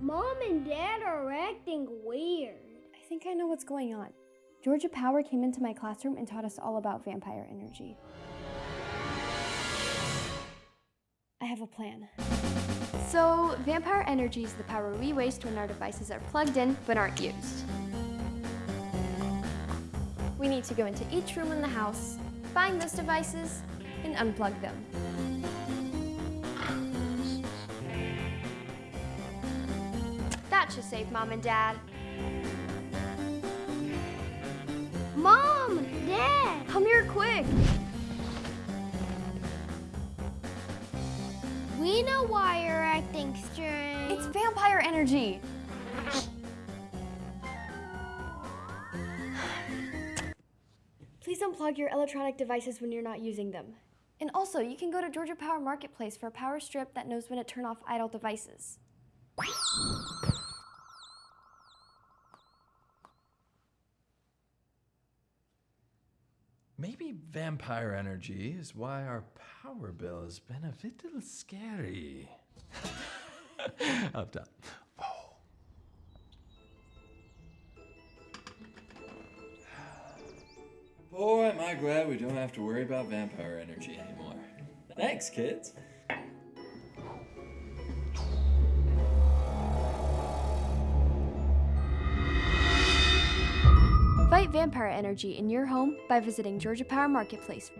Mom and Dad are acting weird. I think I know what's going on. Georgia Power came into my classroom and taught us all about vampire energy. I have a plan. So, vampire energy is the power we waste when our devices are plugged in but aren't used. We need to go into each room in the house, find those devices, and unplug them. Should save Mom and Dad. Mom, Dad, Come here quick! we know why you're acting strange. It's vampire energy! Please unplug your electronic devices when you're not using them. And also, you can go to Georgia Power Marketplace for a power strip that knows when to turn off idle devices. Maybe vampire energy is why our power bill has been a little scary. Up top. Oh. Boy, am I glad we don't have to worry about vampire energy anymore. Thanks, kids. Fight vampire energy in your home by visiting Georgia Power Marketplace.